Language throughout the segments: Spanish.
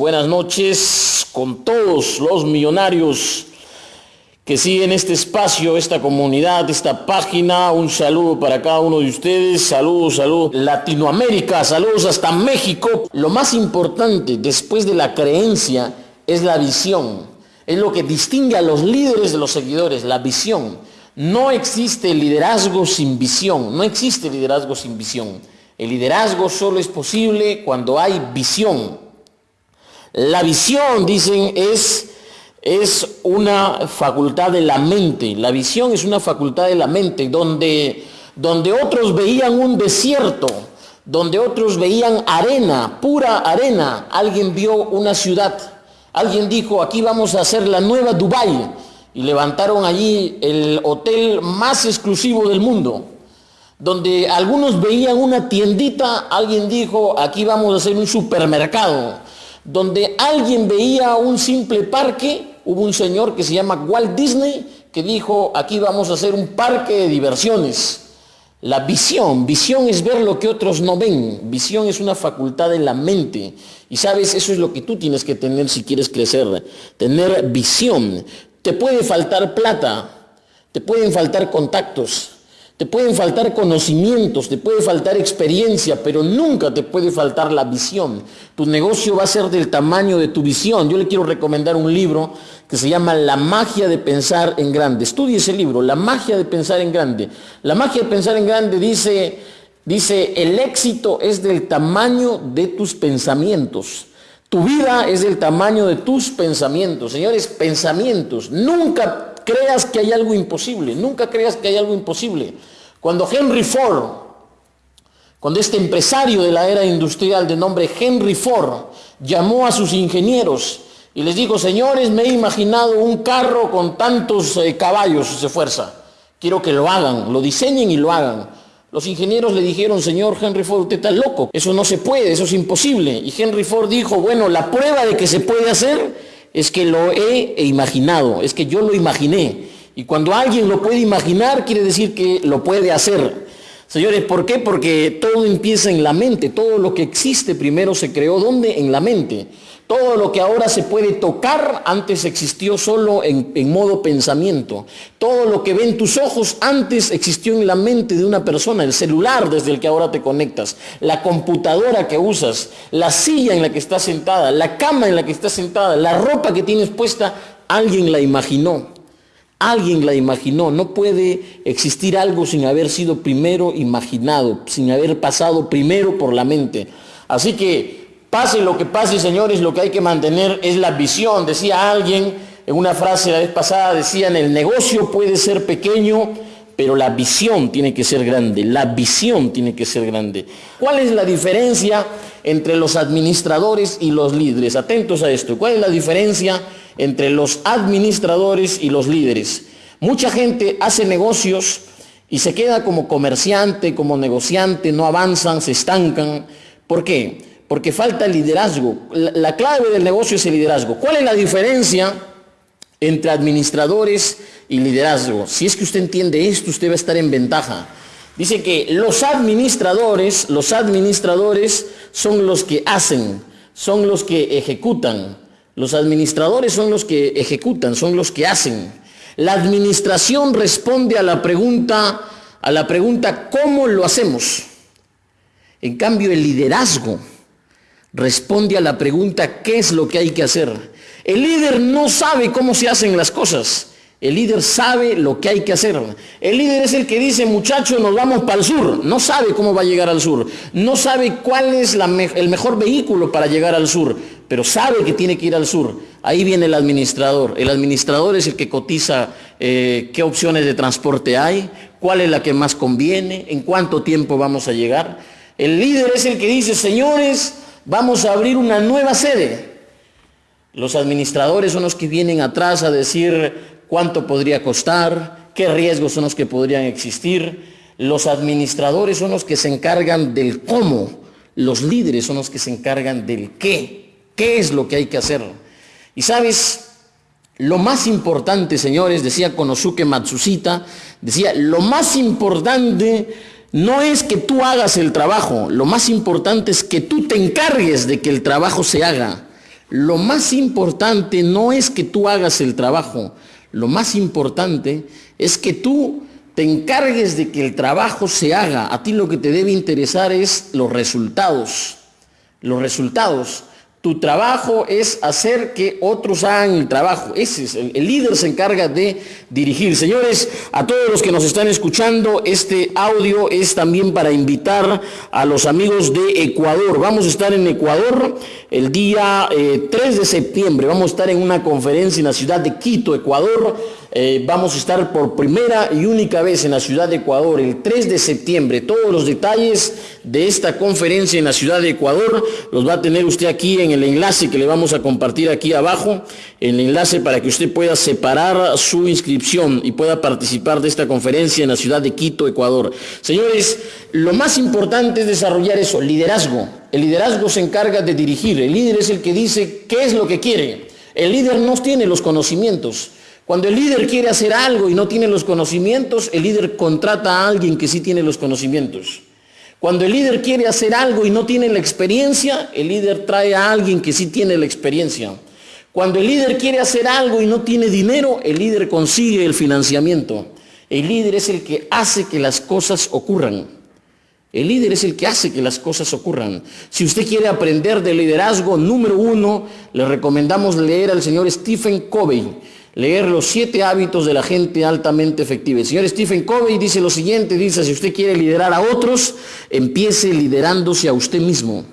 buenas noches con todos los millonarios que siguen este espacio, esta comunidad, esta página. Un saludo para cada uno de ustedes. Saludos, saludos. Latinoamérica, saludos hasta México. Lo más importante después de la creencia es la visión. Es lo que distingue a los líderes de los seguidores, la visión. No existe liderazgo sin visión. No existe liderazgo sin visión. El liderazgo solo es posible cuando hay visión. La visión, dicen, es es una facultad de la mente. La visión es una facultad de la mente, donde, donde otros veían un desierto, donde otros veían arena, pura arena. Alguien vio una ciudad, alguien dijo, aquí vamos a hacer la nueva Dubai y levantaron allí el hotel más exclusivo del mundo. Donde algunos veían una tiendita, alguien dijo, aquí vamos a hacer un supermercado. Donde alguien veía un simple parque, hubo un señor que se llama Walt Disney que dijo, aquí vamos a hacer un parque de diversiones. La visión, visión es ver lo que otros no ven, visión es una facultad de la mente. Y sabes, eso es lo que tú tienes que tener si quieres crecer, tener visión. Te puede faltar plata, te pueden faltar contactos, te pueden faltar conocimientos, te puede faltar experiencia, pero nunca te puede faltar la visión. Tu negocio va a ser del tamaño de tu visión. Yo le quiero recomendar un libro que se llama La magia de pensar en grande. Estudie ese libro, La magia de pensar en grande. La magia de pensar en grande dice, dice, el éxito es del tamaño de tus pensamientos. Tu vida es del tamaño de tus pensamientos. Señores, pensamientos. Nunca creas que hay algo imposible, nunca creas que hay algo imposible. Cuando Henry Ford, cuando este empresario de la era industrial de nombre Henry Ford llamó a sus ingenieros y les dijo, señores, me he imaginado un carro con tantos eh, caballos de fuerza, quiero que lo hagan, lo diseñen y lo hagan. Los ingenieros le dijeron, señor Henry Ford, usted está loco, eso no se puede, eso es imposible. Y Henry Ford dijo, bueno, la prueba de que se puede hacer es que lo he imaginado, es que yo lo imaginé. Y cuando alguien lo puede imaginar, quiere decir que lo puede hacer. Señores, ¿por qué? Porque todo empieza en la mente, todo lo que existe primero se creó, ¿dónde? En la mente. Todo lo que ahora se puede tocar antes existió solo en, modo pensamiento. Todo lo que ven tus ojos antes existió en la mente de una persona. El celular desde el que ahora te conectas, la computadora que usas, la silla en la que estás sentada, la cama en la que estás sentada, la ropa que tienes puesta, alguien la imaginó. Alguien la imaginó. No puede existir algo sin haber sido primero imaginado, sin haber pasado primero por la mente. Así que Pase lo que pase, señores, lo que hay que mantener es la visión. Decía alguien en una frase la vez pasada, decían, el negocio puede ser pequeño, pero la visión tiene que ser grande. La visión tiene que ser grande. ¿Cuál es la diferencia entre los administradores y los líderes? Atentos a esto. ¿Cuál es la diferencia entre los administradores y los líderes? Mucha gente hace negocios y se queda como comerciante, como negociante, no avanzan, se estancan. ¿Por qué? porque falta liderazgo. La, clave del negocio es el liderazgo. ¿Cuál es la diferencia entre administradores y liderazgo? Si es que usted entiende esto, usted va a estar en ventaja. Dice que los administradores, los administradores son los que hacen, son los que ejecutan. Los administradores son los que ejecutan, son los que hacen. La administración responde a la pregunta, a la pregunta ¿cómo lo hacemos? En cambio, el liderazgo responde a la pregunta ¿qué es lo que hay que hacer? El líder no sabe cómo se hacen las cosas. El líder sabe lo que hay que hacer. El líder es el que dice, muchachos, nos vamos para el sur. No sabe cómo va a llegar al sur. No sabe cuál es el mejor vehículo para llegar al sur, pero sabe que tiene que ir al sur. Ahí viene el administrador. El administrador es el que cotiza eh, qué opciones de transporte hay, cuál es la que más conviene, en cuánto tiempo vamos a llegar. El líder es el que dice, señores, vamos a abrir una nueva sede. Los administradores son los que vienen atrás a decir cuánto podría costar, qué riesgos son los que podrían existir. Los administradores son los que se encargan del cómo, los líderes son los que se encargan del qué, qué es lo que hay que hacer. Y sabes, lo más importante, señores, decía Konosuke Matsushita, decía, lo más importante no es que tú hagas el trabajo, lo más importante es que tú te encargues de que el trabajo se haga. Lo más importante no es que tú hagas el trabajo, lo más importante es que tú te encargues de que el trabajo se haga. A ti lo que te debe interesar es los resultados. Los resultados. Tu trabajo es hacer que otros hagan el trabajo. Ese es el, líder se encarga de dirigir. Señores, a todos los que nos están escuchando, este audio es también para invitar a los amigos de Ecuador. Vamos a estar en Ecuador el día 3 eh, de septiembre. Vamos a estar en una conferencia en la ciudad de Quito, Ecuador eh, vamos a estar por primera y única vez en la ciudad de Ecuador el 3 de septiembre. Todos los detalles de esta conferencia en la ciudad de Ecuador los va a tener usted aquí en el enlace que le vamos a compartir aquí abajo. El enlace para que usted pueda separar su inscripción y pueda participar de esta conferencia en la ciudad de Quito, Ecuador. Señores, lo más importante es desarrollar eso, liderazgo. El liderazgo se encarga de dirigir. El líder es el que dice qué es lo que quiere. El líder no tiene los conocimientos. Cuando el líder quiere hacer algo y no tiene los conocimientos, el líder contrata a alguien que sí tiene los conocimientos. Cuando el líder quiere hacer algo y no tiene la experiencia, el líder trae a alguien que sí tiene la experiencia. Cuando el líder quiere hacer algo y no tiene dinero, el líder consigue el financiamiento. El líder es el que hace que las cosas ocurran. El líder es el que hace que las cosas ocurran. Si usted quiere aprender de liderazgo, número uno, le recomendamos leer al señor Stephen Covey leer los siete hábitos de la gente altamente efectiva. El señor Stephen Covey dice lo siguiente, dice, si usted quiere liderar a otros, empiece liderándose a usted mismo.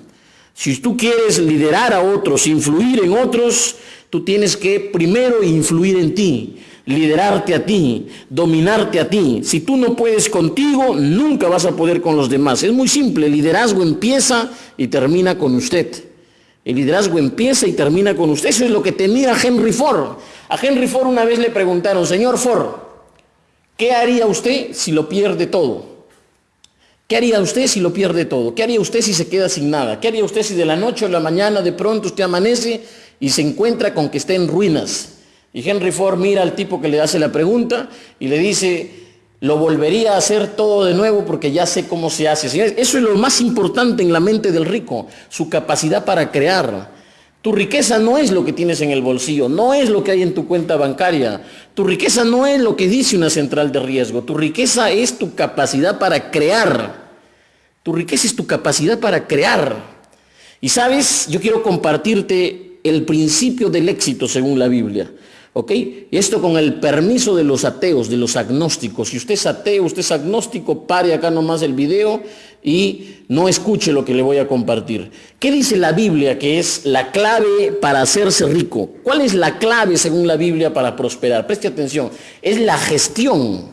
Si tú quieres liderar a otros, influir en otros, tú tienes que primero influir en ti, liderarte a ti, dominarte a ti. Si tú no puedes contigo, nunca vas a poder con los demás. Es muy simple, el liderazgo empieza y termina con usted. El liderazgo empieza y termina con usted. Eso es lo que tenía Henry Ford. A Henry Ford una vez le preguntaron, señor Ford, ¿qué haría usted si lo pierde todo? ¿Qué haría usted si lo pierde todo? ¿Qué haría usted si se queda sin nada? ¿Qué haría usted si de la noche a la mañana de pronto usted amanece y se encuentra con que está en ruinas? Y Henry Ford mira al tipo que le hace la pregunta y le dice, lo volvería a hacer todo de nuevo porque ya sé cómo se hace. Eso es lo más importante en la mente del rico, su capacidad para crear. Tu riqueza no es lo que tienes en el bolsillo, no es lo que hay en tu cuenta bancaria. Tu riqueza no es lo que dice una central de riesgo. Tu riqueza es tu capacidad para crear. Tu riqueza es tu capacidad para crear. Y sabes, yo quiero compartirte el principio del éxito según la Biblia. ¿Ok? Esto con el permiso de los ateos, de los agnósticos. Si usted es ateo, usted es agnóstico, pare acá nomás el video y no escuche lo que le voy a compartir. ¿Qué dice la Biblia que es la clave para hacerse rico? ¿Cuál es la clave según la Biblia para prosperar? Preste atención. Es la gestión.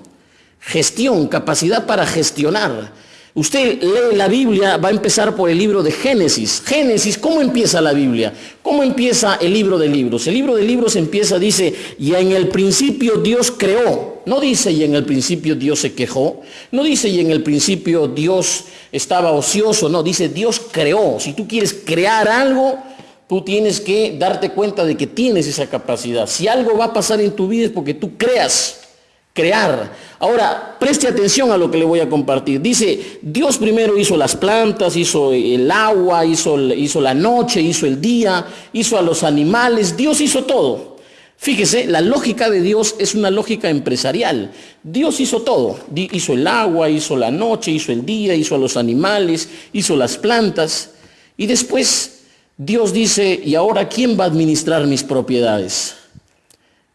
Gestión, capacidad para gestionar. Usted lee la Biblia, va a empezar por el libro de Génesis. Génesis, ¿cómo empieza la Biblia? ¿Cómo empieza el libro de libros? El libro de libros empieza, dice, y en el principio Dios creó. No dice, y en el principio Dios se quejó. No dice, y en el principio Dios estaba ocioso. No, dice, Dios creó. Si tú quieres crear algo, tú tienes que darte cuenta de que tienes esa capacidad. Si algo va a pasar en tu vida es porque tú creas crear. Ahora, preste atención a lo que le voy a compartir. Dice, Dios primero hizo las plantas, hizo el agua, hizo, la noche, hizo el día, hizo a los animales, Dios hizo todo. Fíjese, la lógica de Dios es una lógica empresarial. Dios hizo todo. Hizo el agua, hizo la noche, hizo el día, hizo a los animales, hizo las plantas. Y después Dios dice, ¿y ahora quién va a administrar mis propiedades?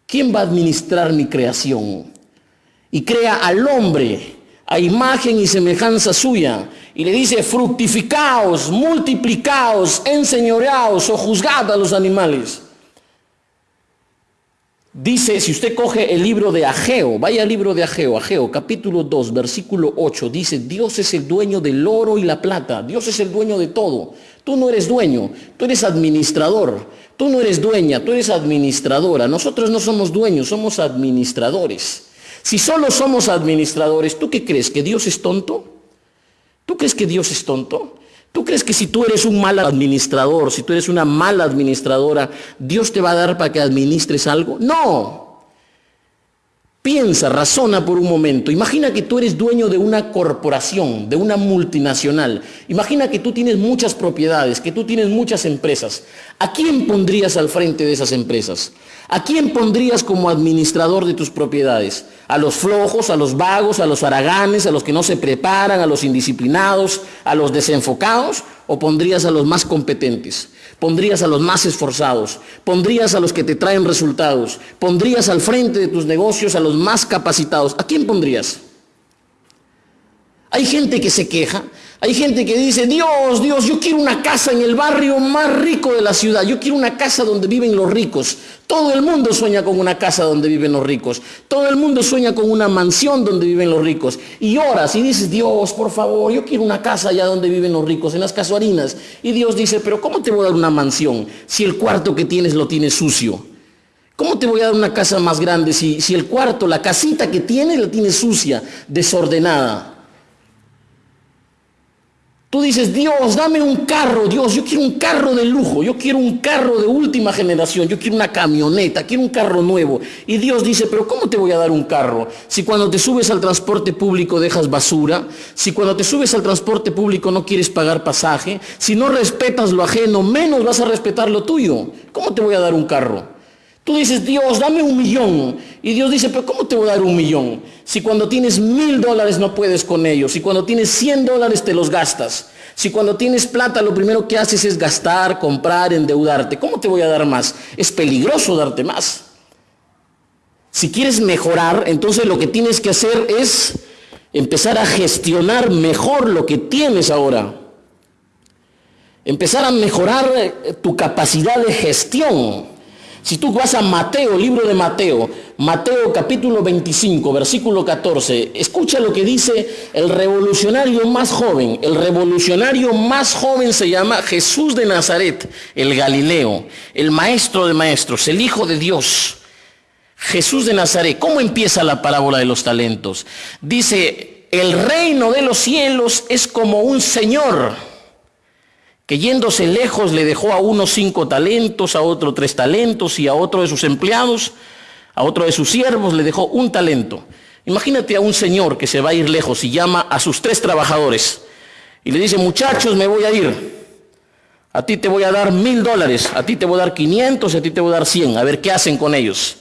¿Quién va a administrar mi creación? Y crea al hombre a imagen y semejanza suya. Y le dice, fructificaos, multiplicaos, enseñoreaos o juzgad a los animales. Dice, si usted coge el libro de Ageo, vaya al libro de Ageo, Ageo capítulo 2, versículo 8, dice, Dios es el dueño del oro y la plata, Dios es el dueño de todo. Tú no eres dueño, tú eres administrador, tú no eres dueña, tú eres administradora. Nosotros no somos dueños, somos administradores. Si solo somos administradores, ¿tú qué crees? ¿Que Dios es tonto? ¿Tú crees que Dios es tonto? ¿Tú crees que si tú eres un mal administrador, si tú eres una mala administradora, Dios te va a dar para que administres algo? No. Piensa, razona por un momento. Imagina que tú eres dueño de una corporación, de una multinacional. Imagina que tú tienes muchas propiedades, que tú tienes muchas empresas. ¿A quién pondrías al frente de esas empresas? ¿A quién pondrías como administrador de tus propiedades? ¿A los flojos, a los vagos, a los haraganes, a los que no se preparan, a los indisciplinados, a los desenfocados? ¿O pondrías a los más competentes? Pondrías a los más esforzados, pondrías a los que te traen resultados, pondrías al frente de tus negocios a los más capacitados. ¿A quién pondrías? Hay gente que se queja, hay gente que dice, Dios, Dios, yo quiero una casa en el barrio más rico de la ciudad, yo quiero una casa donde viven los ricos. Todo el mundo sueña con una casa donde viven los ricos, todo el mundo sueña con una mansión donde viven los ricos. Y oras y dices, Dios, por favor, yo quiero una casa allá donde viven los ricos, en las casuarinas. Y Dios dice, pero ¿cómo te voy a dar una mansión si el cuarto que tienes lo tienes sucio? ¿Cómo te voy a dar una casa más grande si, si el cuarto, la casita que tienes, la tienes sucia, desordenada? Tú dices, Dios, dame un carro, Dios, yo quiero un carro de lujo, yo quiero un carro de última generación, yo quiero una camioneta, quiero un carro nuevo. Y Dios dice, pero ¿cómo te voy a dar un carro? Si cuando te subes al transporte público dejas basura, si cuando te subes al transporte público no quieres pagar pasaje, si no respetas lo ajeno, menos vas a respetar lo tuyo. ¿Cómo te voy a dar un carro? Tú dices, Dios, dame un millón. Y Dios dice, pero ¿cómo te voy a dar un millón? Si cuando tienes mil dólares no puedes con ellos. Si cuando tienes cien dólares te los gastas. Si cuando tienes plata lo primero que haces es gastar, comprar, endeudarte. ¿Cómo te voy a dar más? Es peligroso darte más. Si quieres mejorar, entonces lo que tienes que hacer es empezar a gestionar mejor lo que tienes ahora. Empezar a mejorar eh, tu capacidad de gestión. Si tú vas a Mateo, libro de Mateo, Mateo capítulo 25, versículo 14, escucha lo que dice el revolucionario más joven. El revolucionario más joven se llama Jesús de Nazaret, el Galileo, el maestro de maestros, el Hijo de Dios. Jesús de Nazaret, ¿cómo empieza la parábola de los talentos? Dice, el reino de los cielos es como un señor que yéndose lejos le dejó a uno cinco talentos, a otro tres talentos y a otro de sus empleados, a otro de sus siervos le dejó un talento. Imagínate a un señor que se va a ir lejos y llama a sus tres trabajadores y le dice, muchachos, me voy a ir. A ti te voy a dar mil dólares, a ti te voy a dar quinientos, a ti te voy a dar cien, a ver qué hacen con ellos.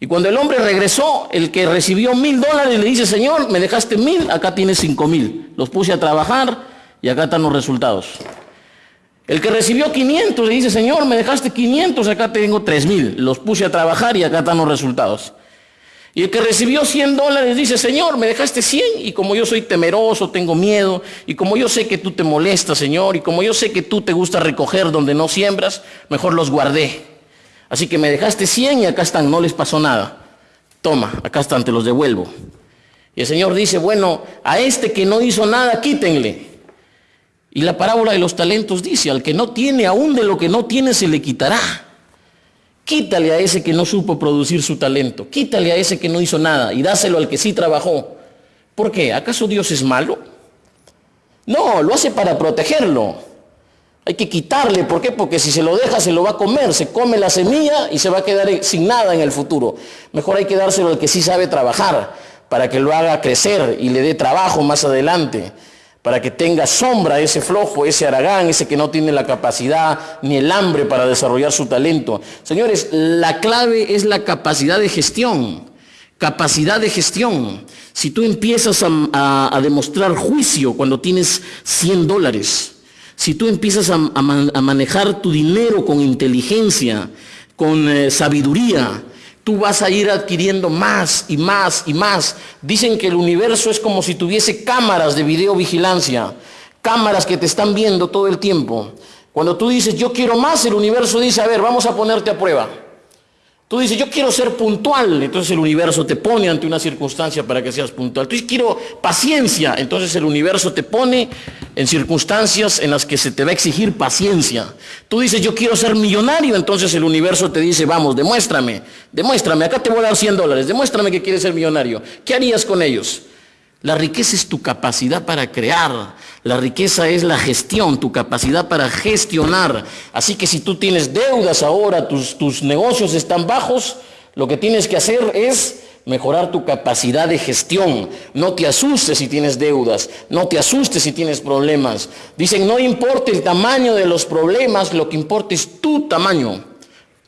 Y cuando el hombre regresó, el que recibió mil dólares le dice, Señor, me dejaste mil, acá tienes cinco mil. Los puse a trabajar y acá están los resultados. El que recibió 500 le dice, Señor, me dejaste 500, acá tengo 3000. Los puse a trabajar y acá están los resultados. Y el que recibió 100 dólares dice, Señor, me dejaste 100 y como yo soy temeroso, tengo miedo, y como yo sé que tú te molestas, Señor, y como yo sé que tú te gusta recoger donde no siembras, mejor los guardé. Así que me dejaste 100 y acá están, no les pasó nada. Toma, acá están, te los devuelvo. Y el Señor dice, bueno, a este que no hizo nada, quítenle. Y la parábola de los talentos dice, al que no tiene, aún de lo que no tiene se le quitará. Quítale a ese que no supo producir su talento, quítale a ese que no hizo nada y dáselo al que sí trabajó. ¿Por qué? ¿Acaso Dios es malo? No, lo hace para protegerlo. Hay que quitarle, ¿por qué? Porque si se lo deja se lo va a comer, se come la semilla y se va a quedar sin nada en el futuro. Mejor hay que dárselo al que sí sabe trabajar, para que lo haga crecer y le dé trabajo más adelante para que tenga sombra ese flojo, ese aragán, ese que no tiene la capacidad ni el hambre para desarrollar su talento. Señores, la clave es la capacidad de gestión. Capacidad de gestión. Si tú empiezas a, demostrar juicio cuando tienes 100 dólares, si tú empiezas a, manejar tu dinero con inteligencia, con eh, sabiduría, tú vas a ir adquiriendo más y más y más. Dicen que el universo es como si tuviese cámaras de videovigilancia, cámaras que te están viendo todo el tiempo. Cuando tú dices, yo quiero más, el universo dice, a ver, vamos a ponerte a prueba. Tú dices, yo quiero ser puntual, entonces el universo te pone ante una circunstancia para que seas puntual. Tú dices, quiero paciencia, entonces el universo te pone en circunstancias en las que se te va a exigir paciencia. Tú dices, yo quiero ser millonario, entonces el universo te dice, vamos, demuéstrame, demuéstrame, acá te voy a dar 100 dólares, demuéstrame que quieres ser millonario. ¿Qué harías con ellos? La riqueza es tu capacidad para crear. La riqueza es la gestión, tu capacidad para gestionar. Así que si tú tienes deudas ahora, tus, tus negocios están bajos, lo que tienes que hacer es mejorar tu capacidad de gestión. No te asustes si tienes deudas, no te asustes si tienes problemas. Dicen, no importa el tamaño de los problemas, lo que importa es tu tamaño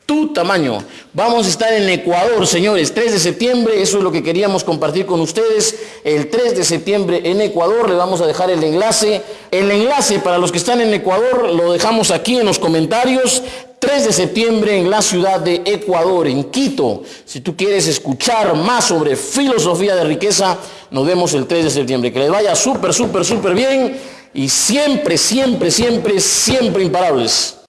tu tamaño. Vamos a estar en Ecuador, señores, 3 de septiembre, eso es lo que queríamos compartir con ustedes. El 3 de septiembre en Ecuador, le vamos a dejar el enlace. El enlace para los que están en Ecuador lo dejamos aquí en los comentarios. 3 de septiembre en la ciudad de Ecuador, en Quito. Si tú quieres escuchar más sobre filosofía de riqueza, nos vemos el 3 de septiembre. Que les vaya súper, súper, súper bien y siempre, siempre, siempre, siempre imparables.